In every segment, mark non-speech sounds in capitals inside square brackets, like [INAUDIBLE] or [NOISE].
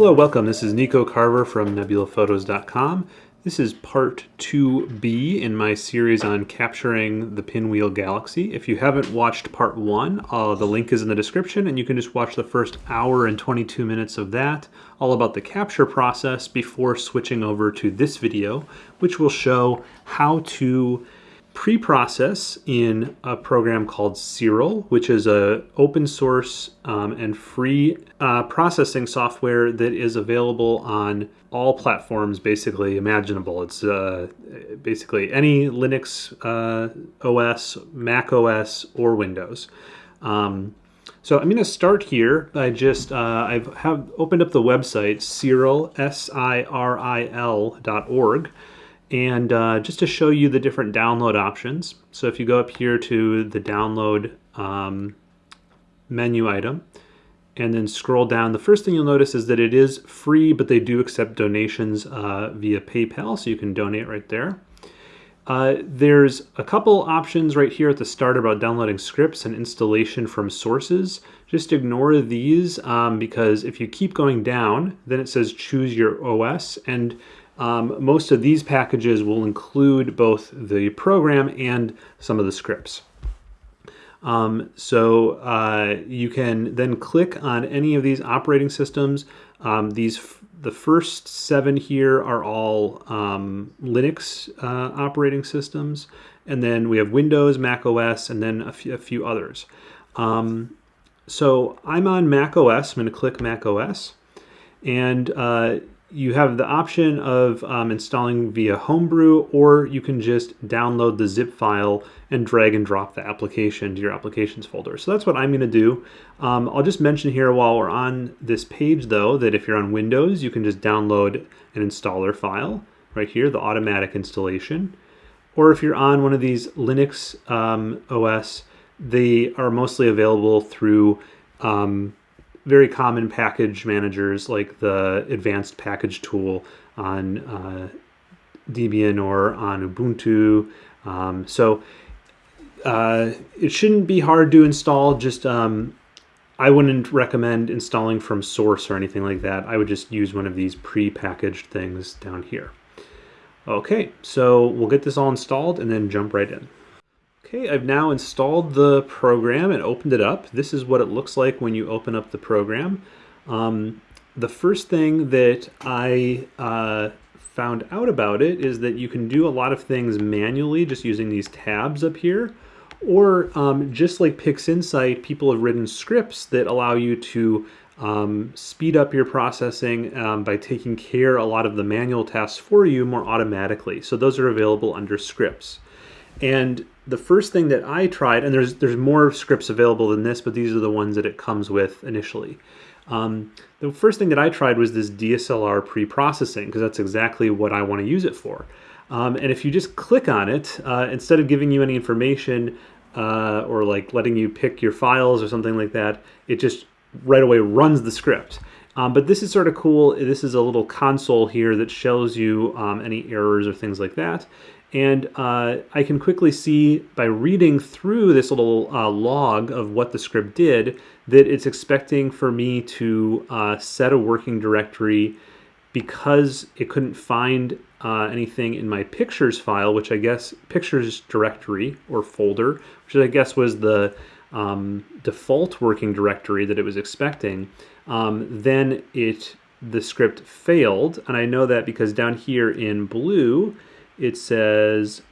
Hello, welcome. This is Nico Carver from nebulaphotos.com. This is part 2B in my series on capturing the pinwheel galaxy. If you haven't watched part 1, uh, the link is in the description and you can just watch the first hour and 22 minutes of that, all about the capture process before switching over to this video, which will show how to pre-process in a program called Siril, which is a open source um, and free uh, processing software that is available on all platforms basically imaginable. It's uh, basically any Linux uh, OS, Mac OS, or Windows. Um, so I'm going to start here by just, uh, I've have opened up the website, Siril, S-I-R-I-L dot org. And uh, just to show you the different download options. So if you go up here to the download um, menu item and then scroll down, the first thing you'll notice is that it is free, but they do accept donations uh, via PayPal, so you can donate right there. Uh, there's a couple options right here at the start about downloading scripts and installation from sources. Just ignore these um, because if you keep going down, then it says choose your OS and um, most of these packages will include both the program and some of the scripts. Um, so uh, you can then click on any of these operating systems. Um, these the first seven here are all um, Linux uh, operating systems, and then we have Windows, Mac OS, and then a few, a few others. Um, so I'm on Mac OS. I'm going to click Mac OS, and uh, you have the option of um, installing via Homebrew, or you can just download the zip file and drag and drop the application to your applications folder. So that's what I'm going to do. Um, I'll just mention here while we're on this page, though, that if you're on Windows, you can just download an installer file right here, the automatic installation. Or if you're on one of these Linux um, OS, they are mostly available through um, very common package managers like the advanced package tool on uh, Debian or on Ubuntu. Um, so uh, it shouldn't be hard to install. Just um, I wouldn't recommend installing from source or anything like that. I would just use one of these pre-packaged things down here. Okay, so we'll get this all installed and then jump right in. Okay, I've now installed the program and opened it up. This is what it looks like when you open up the program. Um, the first thing that I uh, found out about it is that you can do a lot of things manually just using these tabs up here. Or um, just like PixInsight, people have written scripts that allow you to um, speed up your processing um, by taking care a lot of the manual tasks for you more automatically. So those are available under scripts. And the first thing that I tried, and there's there's more scripts available than this, but these are the ones that it comes with initially. Um, the first thing that I tried was this DSLR pre-processing because that's exactly what I want to use it for. Um, and if you just click on it, uh, instead of giving you any information uh, or like letting you pick your files or something like that, it just right away runs the script. Um, but this is sort of cool. This is a little console here that shows you um, any errors or things like that. And uh, I can quickly see by reading through this little uh, log of what the script did that it's expecting for me to uh, set a working directory because it couldn't find uh, anything in my pictures file, which I guess pictures directory or folder, which I guess was the um, default working directory that it was expecting. Um, then it the script failed, and I know that because down here in blue, it says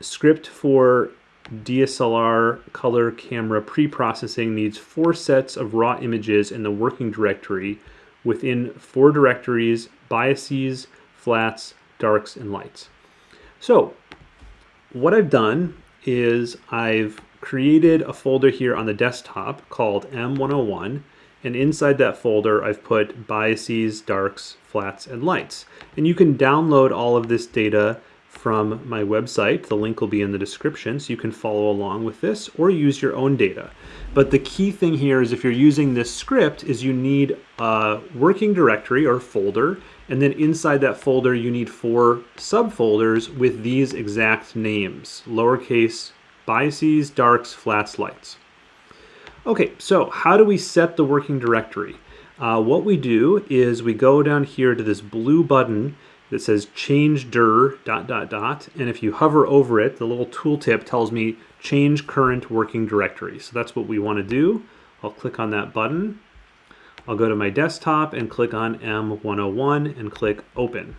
script for DSLR color camera pre-processing needs four sets of raw images in the working directory within four directories, biases, flats, darks, and lights. So what I've done is I've created a folder here on the desktop called M101 and inside that folder I've put biases, darks, flats, and lights. And you can download all of this data from my website. The link will be in the description so you can follow along with this or use your own data. But the key thing here is if you're using this script is you need a working directory or folder and then inside that folder you need four subfolders with these exact names, lowercase biases, darks, flats, lights. Okay, so how do we set the working directory? uh, what we do is we go down here to this blue button that says change dir dot dot dot. And if you hover over it the little tooltip tells me change current working directory. So that's what we want to do. I'll click on that button. I'll go to my desktop and click on M101 and click open.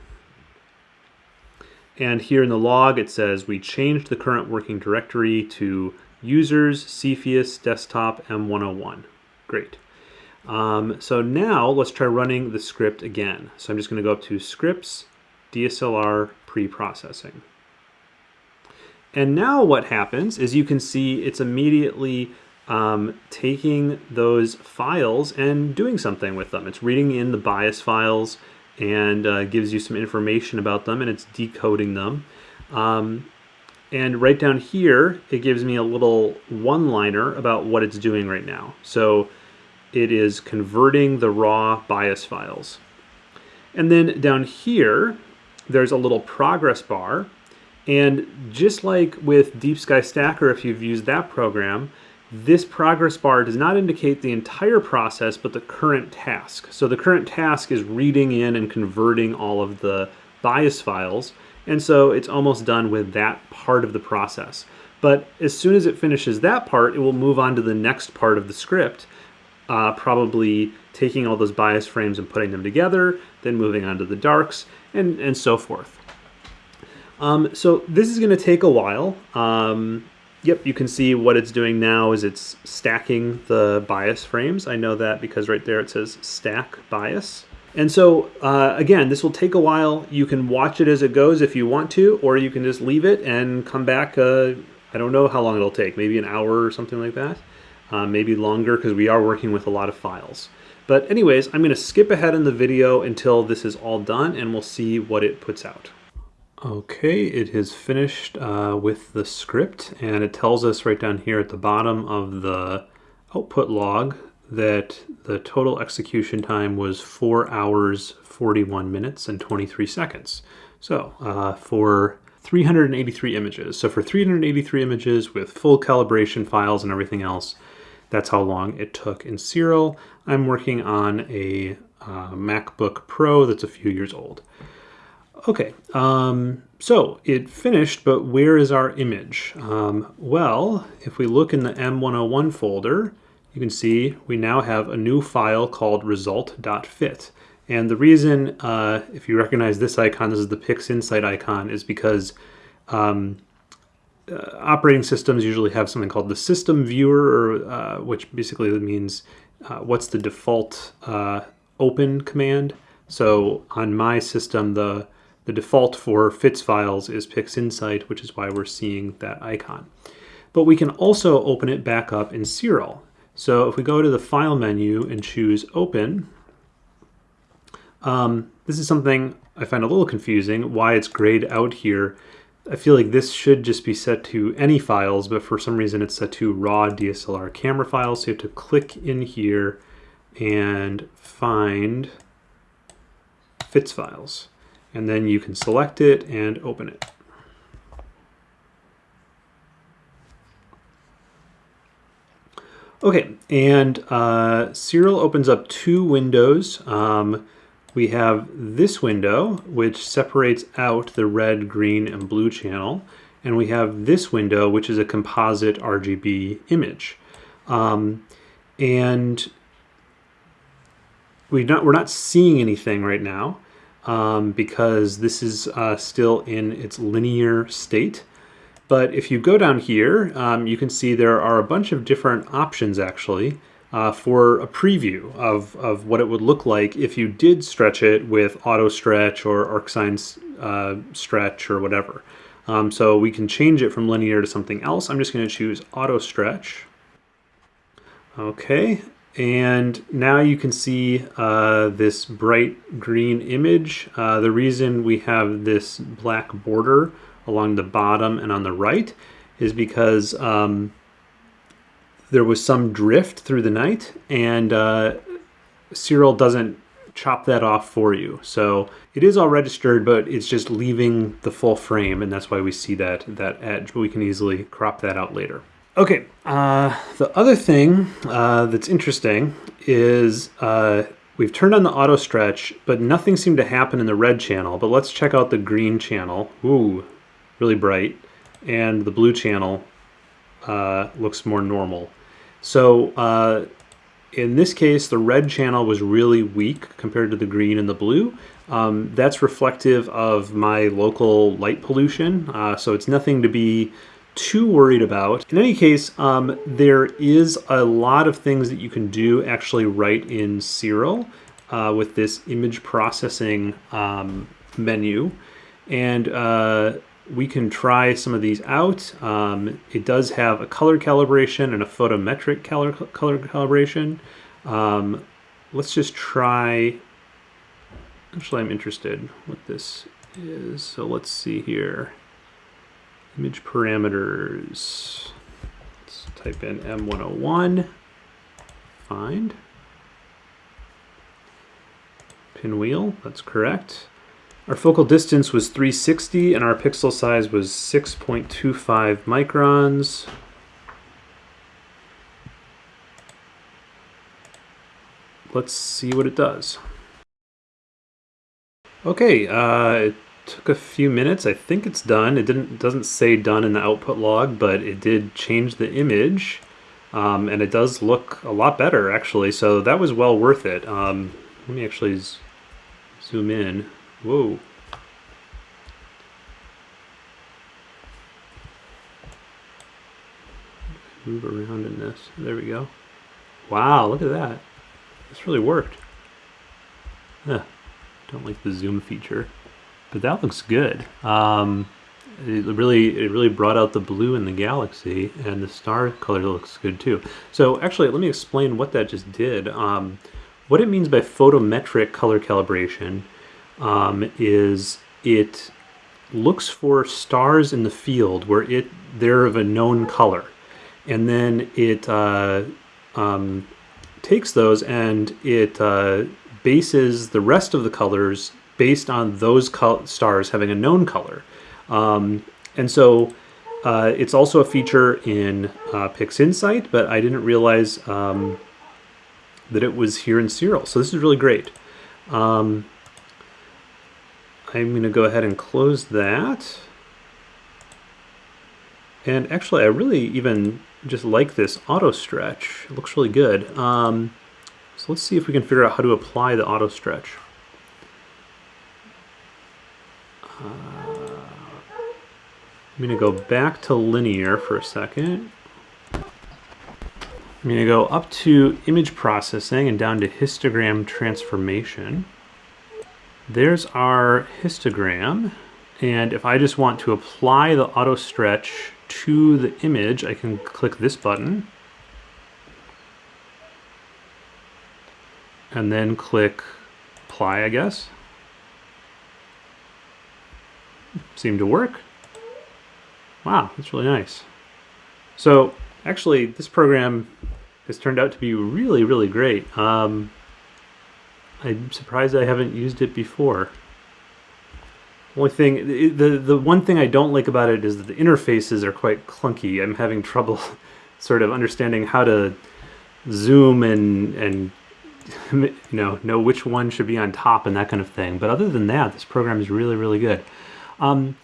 And here in the log it says we changed the current working directory to users Cepheus desktop M101 great. Um, so now let's try running the script again. So I'm just going to go up to scripts, DSLR pre-processing. And now what happens is you can see it's immediately um, taking those files and doing something with them. It's reading in the bias files and uh, gives you some information about them and it's decoding them. Um, and right down here, it gives me a little one-liner about what it's doing right now. So it is converting the raw bias files. And then down here, there's a little progress bar. And just like with Deep Sky Stacker, if you've used that program, this progress bar does not indicate the entire process, but the current task. So the current task is reading in and converting all of the bias files. And so it's almost done with that part of the process. But as soon as it finishes that part, it will move on to the next part of the script, uh, probably taking all those bias frames and putting them together, then moving on to the darks, and, and so forth. Um, so this is going to take a while. Um, yep, you can see what it's doing now is it's stacking the bias frames. I know that because right there it says stack bias. And so uh, again, this will take a while. You can watch it as it goes if you want to, or you can just leave it and come back. Uh, I don't know how long it'll take, maybe an hour or something like that. Uh, maybe longer because we are working with a lot of files. But anyways, I'm going to skip ahead in the video until this is all done and we'll see what it puts out. Okay, it is finished uh, with the script and it tells us right down here at the bottom of the output log that the total execution time was 4 hours, 41 minutes, and 23 seconds. So uh, for 383 images. So for 383 images with full calibration files and everything else, that's how long it took in Siril. I'm working on a uh, MacBook Pro that's a few years old. Okay, um, so it finished, but where is our image? Um, well, if we look in the M101 folder, you can see we now have a new file called result.fit. And the reason, uh, if you recognize this icon, this is the PixInsight icon, is because um, uh, operating systems usually have something called the system viewer, uh, which basically means uh, what's the default uh, open command. So on my system, the, the default for FITS files is PixInsight, which is why we're seeing that icon. But we can also open it back up in Siril. So if we go to the File menu and choose Open, um, this is something I find a little confusing, why it's grayed out here I feel like this should just be set to any files, but for some reason it's set to raw DSLR camera files. So you have to click in here and find FITS files. And then you can select it and open it. Okay, and uh, Siril opens up two windows. Um, we have this window, which separates out the red, green, and blue channel. And we have this window, which is a composite RGB image. Um, and we not, we're not seeing anything right now um, because this is uh, still in its linear state. But if you go down here, um, you can see there are a bunch of different options actually uh, for a preview of, of what it would look like if you did stretch it with auto stretch or ArcSine uh, stretch or whatever. Um, so we can change it from linear to something else. I'm just going to choose auto stretch. Okay, and now you can see uh, this bright green image. Uh, the reason we have this black border along the bottom and on the right is because um, there was some drift through the night, and uh, Siril doesn't chop that off for you. So it is all registered, but it's just leaving the full frame, and that's why we see that, that edge, but we can easily crop that out later. Okay, uh, the other thing uh, that's interesting is uh, We've turned on the auto stretch, but nothing seemed to happen in the red channel. But let's check out the green channel. Ooh, really bright. And the blue channel uh, looks more normal. So uh, in this case, the red channel was really weak compared to the green and the blue. Um, that's reflective of my local light pollution, uh, so it's nothing to be too worried about. In any case, um, there is a lot of things that you can do actually right in Siril uh, with this image processing um, menu. And uh, we can try some of these out. Um, it does have a color calibration and a photometric color, color calibration. Um, let's just try, actually I'm interested what this is. So let's see here. Image parameters. Let's type in M101. Find. Pinwheel, that's correct. Our focal distance was 360 and our pixel size was 6.25 microns. Let's see what it does. Okay, uh, it took a few minutes. I think it's done. It didn't doesn't say done in the output log, but it did change the image. Um, and it does look a lot better actually, so that was well worth it. Um, let me actually zoom in. Whoa. Move around in this. There we go. Wow, look at that. This really worked. Huh. Don't like the zoom feature, but that looks good. Um, it really, it really brought out the blue in the galaxy, and the star color looks good too. So actually, let me explain what that just did. Um, what it means by photometric color calibration um, is it looks for stars in the field where it they're of a known color, and then it uh, um, takes those and it uh, bases the rest of the colors based on those stars having a known color. Um, and so uh, it's also a feature in uh, PixInsight, but I didn't realize um, that it was here in Siril. So this is really great. Um, I'm going to go ahead and close that. And actually, I really even just like this auto stretch. It looks really good. Um, so let's see if we can figure out how to apply the auto stretch. Uh, I'm going to go back to linear for a second. I'm going to go up to image processing and down to histogram transformation. There's our histogram. And if I just want to apply the auto stretch to the image, I can click this button. And then click apply, I guess. Seemed to work. Wow, that's really nice. So actually, this program has turned out to be really, really great. Um, I'm surprised I haven't used it before. Only thing, the the one thing I don't like about it is that the interfaces are quite clunky. I'm having trouble [LAUGHS] sort of understanding how to zoom and and [LAUGHS] you know know which one should be on top and that kind of thing. But other than that, this program is really really good. Um,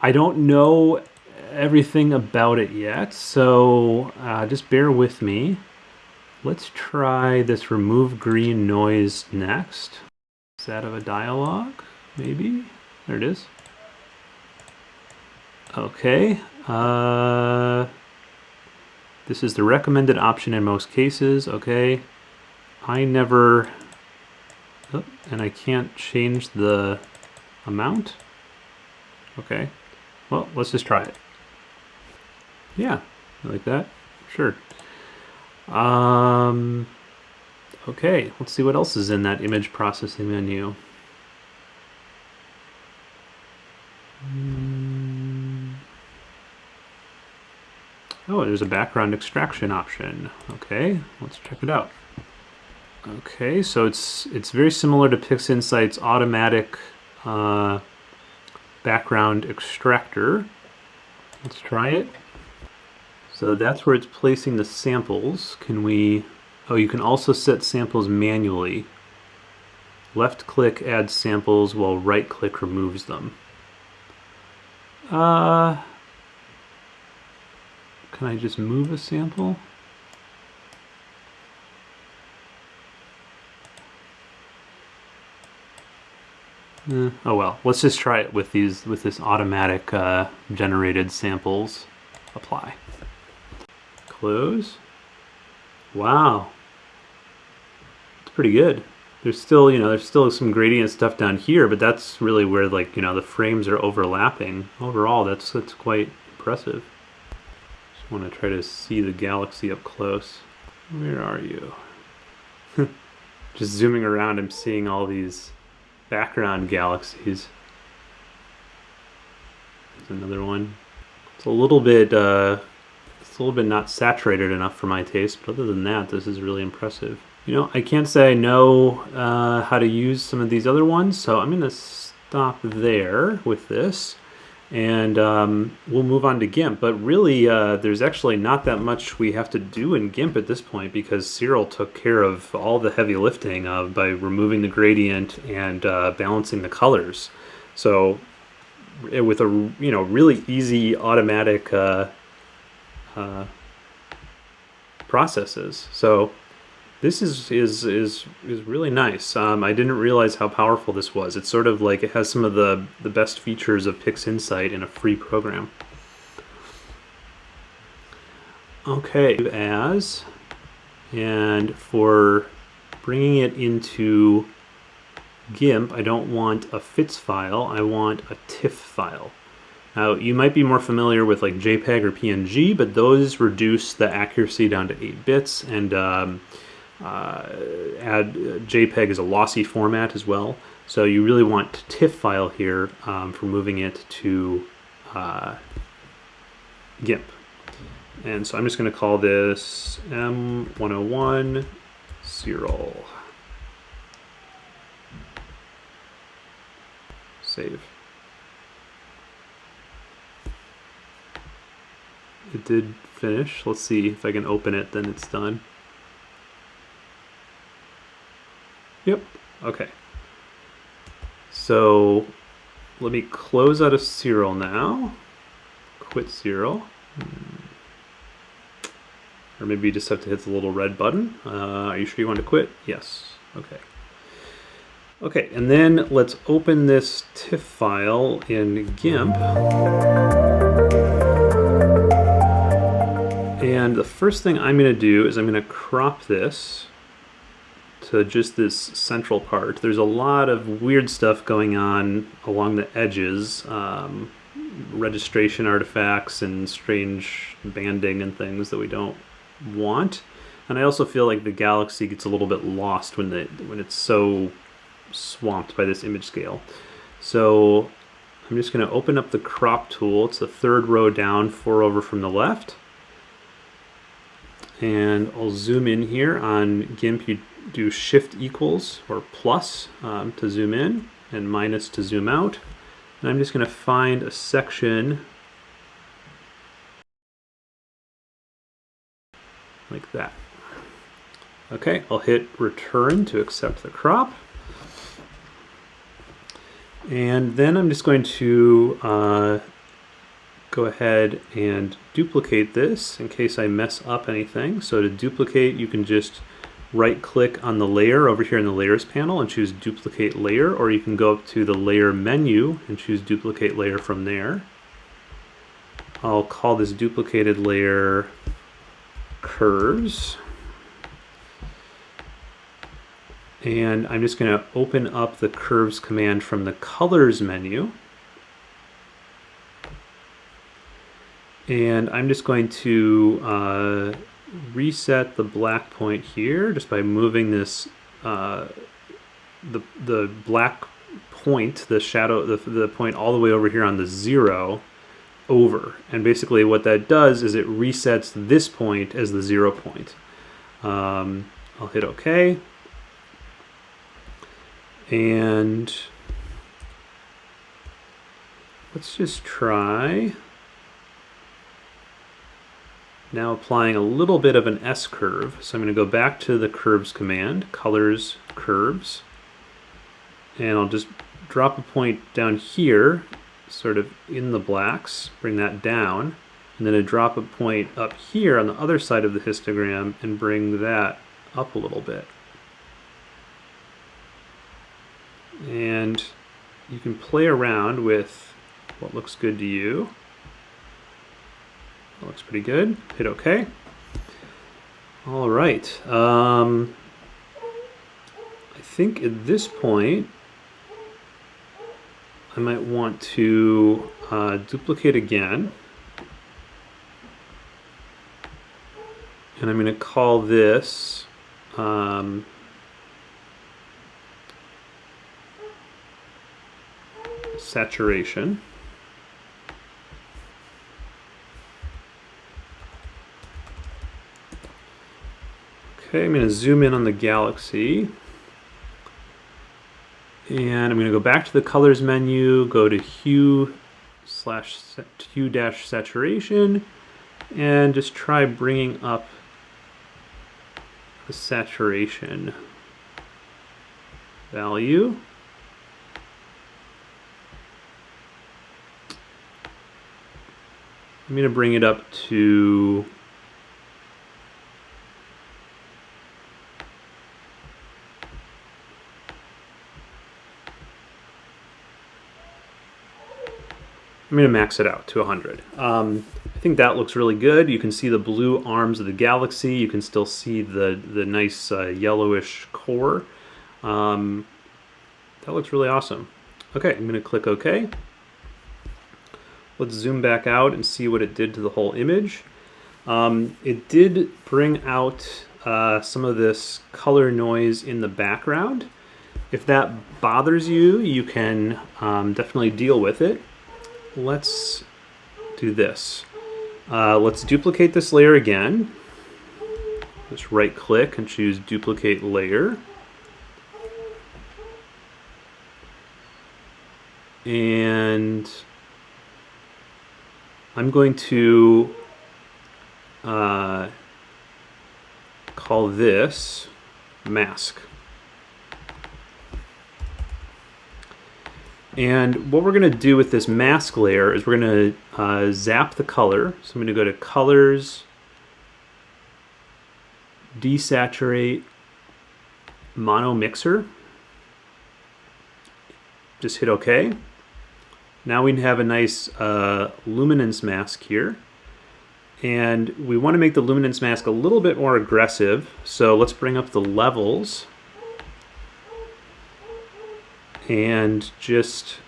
I don't know everything about it yet, so uh, just bear with me. Let's try this remove green noise next. Is that of a dialog? Maybe? There it is. Okay. Uh, this is the recommended option in most cases. Okay. I never... Oh, and I can't change the amount? Okay. Well, let's just try it. Yeah, I like that. Sure. Um, okay, let's see what else is in that image processing menu. Oh, there's a background extraction option. Okay, let's check it out. Okay, so it's it's very similar to PixInsight's automatic uh, background extractor. Let's try it. So that's where it's placing the samples. Can we Oh, you can also set samples manually. Left click adds samples while right click removes them. Uh, can I just move a sample? Eh, oh well, let's just try it with these with this automatic uh, generated samples. Apply. Close. Wow, it's pretty good. There's still, you know, there's still some gradient stuff down here, but that's really where like, you know, the frames are overlapping. Overall, that's that's quite impressive. Just want to try to see the galaxy up close. Where are you? [LAUGHS] Just zooming around, I'm seeing all these background galaxies. There's another one. It's a little bit, uh, it's a little bit not saturated enough for my taste, but other than that, this is really impressive. You know, I can't say I know uh, how to use some of these other ones, so I'm going to stop there with this. And um, we'll move on to GIMP. But really, uh, there's actually not that much we have to do in GIMP at this point because Siril took care of all the heavy lifting uh, by removing the gradient and uh, balancing the colors. So with a you know really easy automatic uh, processes. So this is is is is really nice. Um, I didn't realize how powerful this was. It's sort of like it has some of the the best features of PixInsight in a free program. Okay, as and for bringing it into GIMP, I don't want a FITS file. I want a TIFF file. Now, you might be more familiar with like JPEG or PNG, but those reduce the accuracy down to 8 bits, and um, uh, add JPEG is a lossy format as well. So you really want TIFF file here um, for moving it to uh, GIMP. And so I'm just going to call this M101 Siril. Save. It did finish. Let's see if I can open it, then it's done. Yep. Okay. So let me close out of Siril now. Quit Siril. Or maybe you just have to hit the little red button. Uh, are you sure you want to quit? Yes. Okay. Okay, and then let's open this TIFF file in GIMP. And the first thing I'm going to do is I'm going to crop this to just this central part. There's a lot of weird stuff going on along the edges, um, registration artifacts and strange banding and things that we don't want. And I also feel like the galaxy gets a little bit lost when the when it's so swamped by this image scale. So I'm just going to open up the crop tool. It's the third row down, four over from the left. And I'll zoom in here on GIMP. You do shift equals or plus um, to zoom in and minus to zoom out. And I'm just going to find a section like that. Okay, I'll hit return to accept the crop. And then I'm just going to uh, go ahead and duplicate this in case I mess up anything. So to duplicate, you can just right click on the layer over here in the layers panel and choose duplicate layer or you can go up to the layer menu and choose duplicate layer from there. I'll call this duplicated layer curves and I'm just going to open up the curves command from the colors menu and I'm just going to uh, reset the black point here just by moving this uh, the the black point the shadow the, the point all the way over here on the zero over. And basically what that does is it resets this point as the zero point. Um, I'll hit OK. And let's just try Now applying a little bit of an S curve. So I'm going to go back to the curves command, colors, curves, and I'll just drop a point down here, sort of in the blacks, bring that down, and then I drop a point up here on the other side of the histogram and bring that up a little bit. And you can play around with what looks good to you. That looks pretty good. Hit OK. All right. Um, I think at this point, I might want to uh, duplicate again. And I'm going to call this um, saturation. Okay, I'm going to zoom in on the galaxy. And I'm going to go back to the colors menu, go to hue slash hue dash saturation, and just try bringing up the saturation value. I'm going to bring it up to I'm to max it out to 100. Um, I think that looks really good. You can see the blue arms of the galaxy. You can still see the, the nice uh, yellowish core. Um, that looks really awesome. Okay, I'm to click OK. Let's zoom back out and see what it did to the whole image. Um, it did bring out uh, some of this color noise in the background. If that bothers you, you can um, definitely deal with it let's do this. Uh, let's duplicate this layer again. Just right click and choose duplicate layer. And I'm going to uh, call this mask. And what we're going to do with this mask layer is we're going to uh, zap the color. So I'm going to go to Colors, Desaturate, Mono Mixer. Just hit OK. Now we have a nice uh, luminance mask here. And we want to make the luminance mask a little bit more aggressive. So let's bring up the levels and just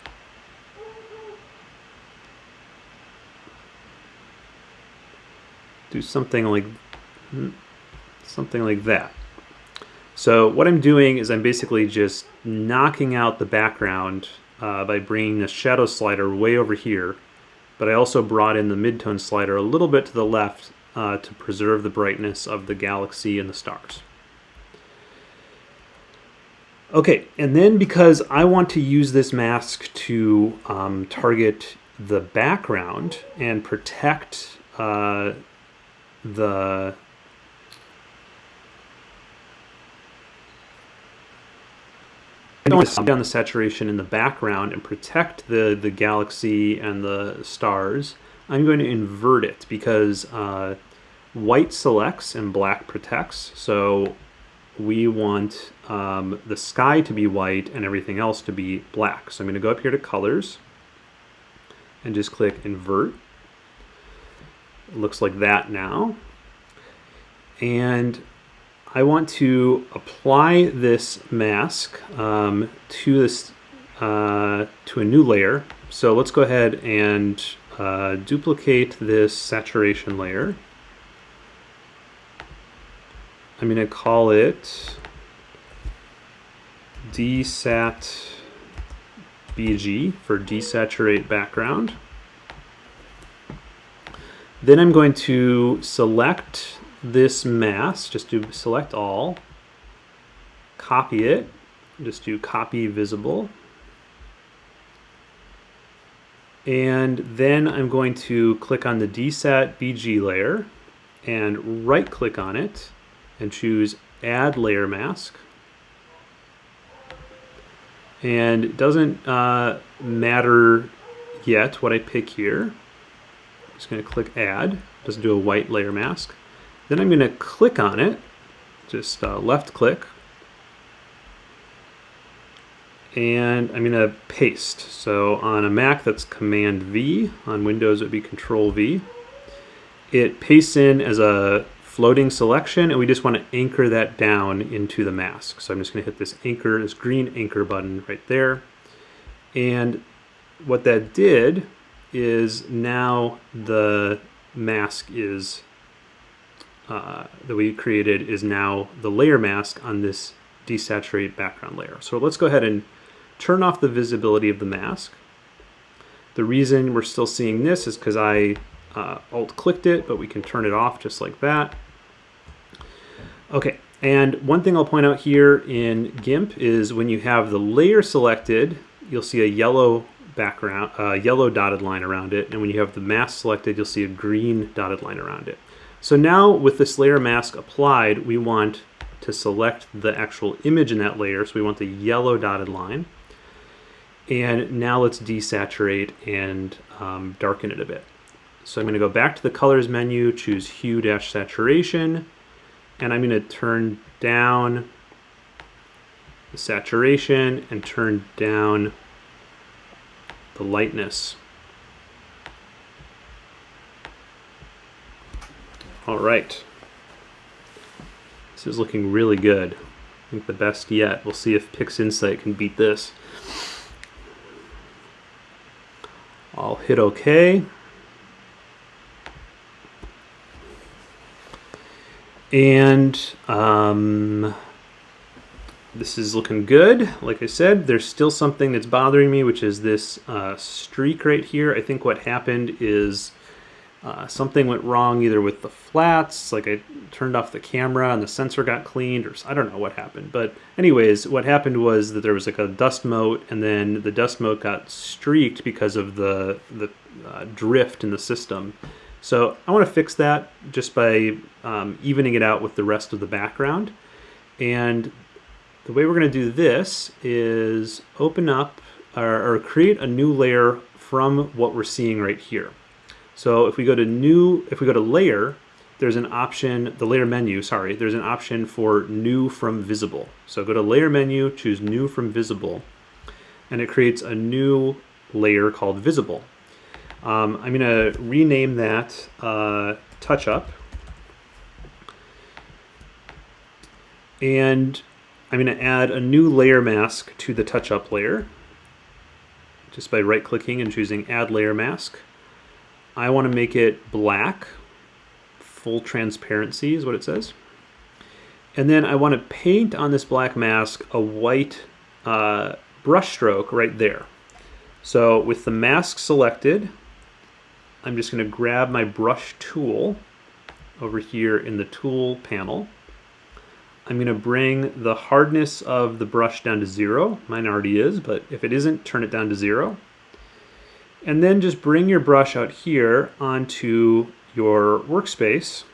do something like something like that. So what I'm doing is I'm basically just knocking out the background uh, by bringing the shadow slider way over here, but I also brought in the midtone slider a little bit to the left uh, to preserve the brightness of the galaxy and the stars. Okay, and then because I want to use this mask to um, target the background and protect uh, the down the saturation in the background and protect the, the galaxy and the stars, I'm going to invert it because uh, white selects and black protects. So we want um, the sky to be white and everything else to be black. So I'm going to go up here to colors and just click invert. It looks like that now. And I want to apply this mask um, to this uh, to a new layer. So let's go ahead and uh, duplicate this saturation layer. I'm going to call it desat BG for desaturate background. Then I'm going to select this mask, just do select all, copy it, just do copy visible. And then I'm going to click on the desat BG layer and right click on it and choose add layer mask. And it doesn't uh, matter yet what I pick here. I'm just going to click add. Doesn't do a white layer mask. Then I'm going to click on it, just uh, left click, and I'm going to paste. So on a Mac that's Command V, on Windows it would be Control V. It pastes in as a floating selection and we just want to anchor that down into the mask. So I'm just going to hit this anchor, this green anchor button right there. And what that did is now the mask is uh, that we created is now the layer mask on this desaturate background layer. So let's go ahead and turn off the visibility of the mask. The reason we're still seeing this is because I uh, alt clicked it, but we can turn it off just like that. Okay, and one thing I'll point out here in GIMP is when you have the layer selected, you'll see a yellow background, uh, yellow dotted line around it, and when you have the mask selected, you'll see a green dotted line around it. So now with this layer mask applied, we want to select the actual image in that layer, so we want the yellow dotted line. And now let's desaturate and um, darken it a bit. So I'm going to go back to the colors menu, choose hue dash saturation, and I'm going to turn down the saturation and turn down the lightness. All right. This is looking really good. I think the best yet. We'll see if PixInsight can beat this. I'll hit OK. And um, this is looking good. Like I said, there's still something that's bothering me, which is this uh, streak right here. I think what happened is uh, something went wrong either with the flats, like I turned off the camera and the sensor got cleaned, or I don't know what happened. But anyways, what happened was that there was like a dust mote, and then the dust mote got streaked because of the the uh, drift in the system. So I want to fix that just by um, evening it out with the rest of the background. And the way we're going to do this is open up or, or create a new layer from what we're seeing right here. So if we go to new, if we go to layer, there's an option, the layer menu, sorry, there's an option for new from visible. So go to layer menu, choose new from visible, and it creates a new layer called visible. Um, I'm going to rename that uh, touch up. And I'm going to add a new layer mask to the touch up layer just by right clicking and choosing add layer mask. I want to make it black, full transparency is what it says. And then I want to paint on this black mask a white uh, brush stroke right there. So with the mask selected, I'm just going to grab my brush tool over here in the tool panel. I'm going to bring the hardness of the brush down to zero. Mine already is, but if it isn't, turn it down to zero. And then just bring your brush out here onto your workspace.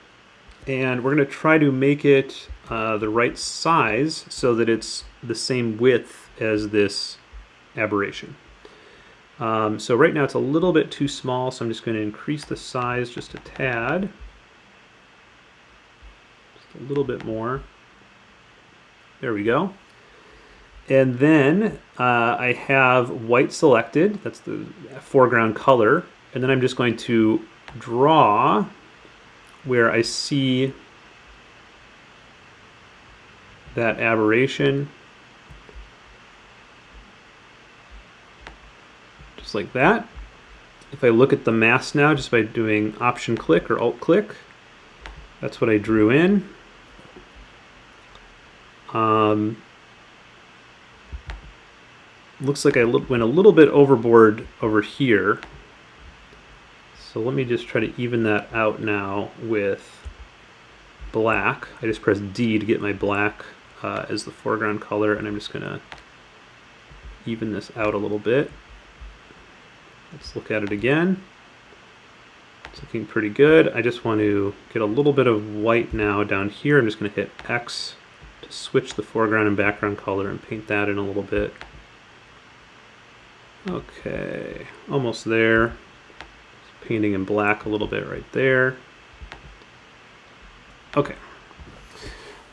And we're going to try to make it uh, the right size so that it's the same width as this aberration. Um, so right now it's a little bit too small, so I'm just going to increase the size just a tad. Just a little bit more. There we go. And then uh, I have white selected, that's the foreground color, and then I'm just going to draw where I see that aberration just like that. If I look at the mask now, just by doing option click or alt click, that's what I drew in. Um, looks like I went a little bit overboard over here. So let me just try to even that out now with black. I just press D to get my black uh, as the foreground color, and I'm just going to even this out a little bit. Let's look at it again. It's looking pretty good. I just want to get a little bit of white now down here. I'm just going to hit X to switch the foreground and background color and paint that in a little bit. Okay, almost there. Painting in black a little bit right there. Okay.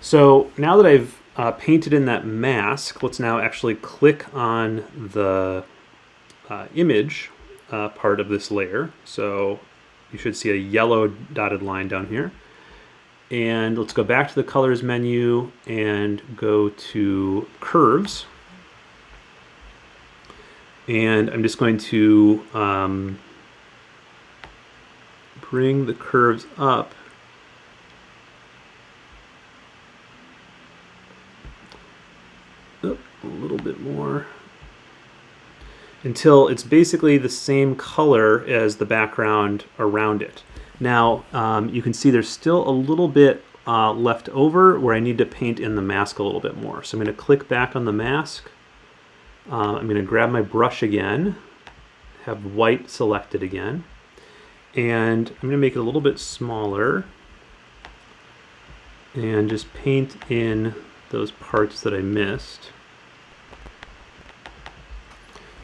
So now that I've uh, painted in that mask, let's now actually click on the uh, image uh, part of this layer. So you should see a yellow dotted line down here. And let's go back to the colors menu and go to curves. And I'm just going to um, bring the curves up a little bit more until it's basically the same color as the background around it. Now um, you can see there's still a little bit uh, left over where I need to paint in the mask a little bit more. So I'm going to click back on the mask. Uh, I'm going to grab my brush again, have white selected again, and I'm going to make it a little bit smaller and just paint in those parts that I missed.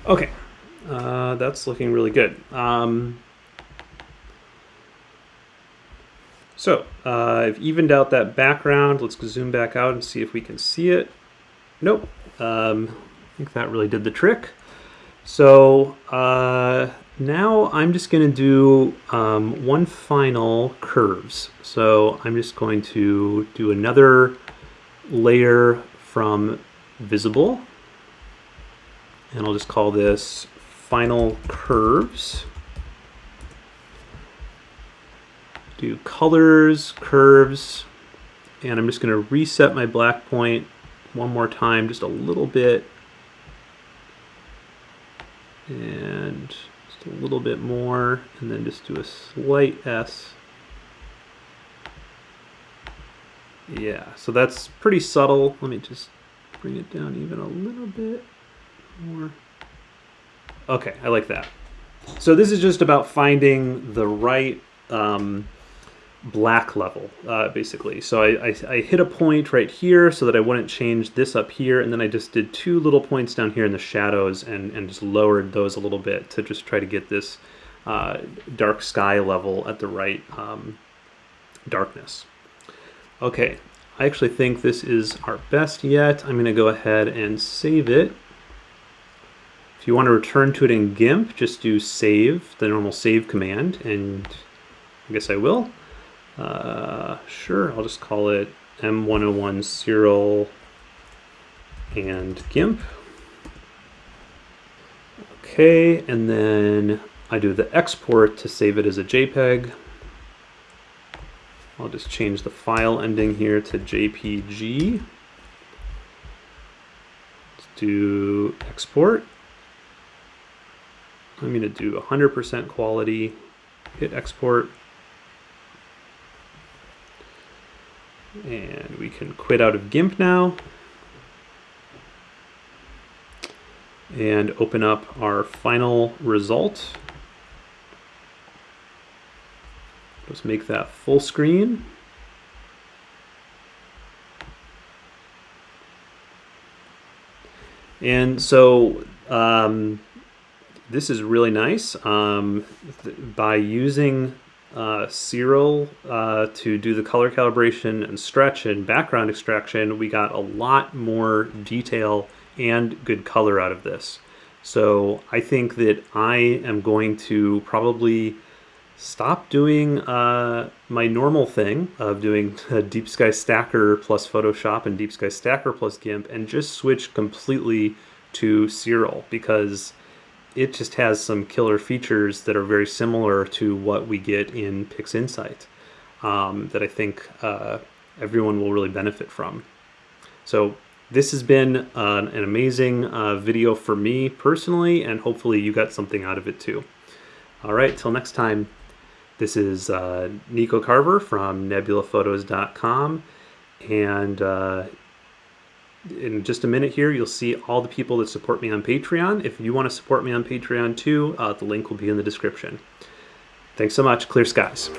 Okay, uh, that's looking really good. Um, so uh, I've evened out that background. Let's zoom back out and see if we can see it. Nope. Um, I think that really did the trick. So uh, now I'm just going to do um, one final curves. So I'm just going to do another layer from visible and I'll just call this final curves. Do colors, curves, and I'm just going to reset my black point one more time, just a little bit, and just a little bit more, and then just do a slight S. Yeah, so that's pretty subtle. Let me just bring it down even a little bit more. Okay, I like that. So this is just about finding the right um, black level, uh, basically. So I, I, I, hit a point right here so that I wouldn't change this up here, and then I just did two little points down here in the shadows and, and just lowered those a little bit to just try to get this uh, dark sky level at the right um, darkness. Okay, I actually think this is our best yet. I'm going to go ahead and save it. If you want to return to it in GIMP, just do save, the normal save command, and I guess I will. Uh, sure, I'll just call it M101 Siril and GIMP. Okay, and then I do the export to save it as a JPEG. I'll just change the file ending here to JPG. Let's do export. I'm going to do 100% quality, hit export, and we can quit out of GIMP now and open up our final result. Let's make that full screen. And so um, this is really nice. Um, by using uh, Siril uh, to do the color calibration and stretch and background extraction, we got a lot more detail and good color out of this. So I think that I am going to probably stop doing uh, my normal thing of doing [LAUGHS] Deep Sky Stacker plus Photoshop and Deep Sky Stacker plus GIMP and just switch completely to Siril because it just has some killer features that are very similar to what we get in PixInsight um, that I think uh, everyone will really benefit from. So this has been uh, an amazing uh, video for me personally, and hopefully you got something out of it too. All right, till next time, this is uh, Nico Carver from nebulaphotos.com, and uh, in just a minute here, you'll see all the people that support me on Patreon. If you want to support me on Patreon too, uh, the link will be in the description. Thanks so much. Clear skies.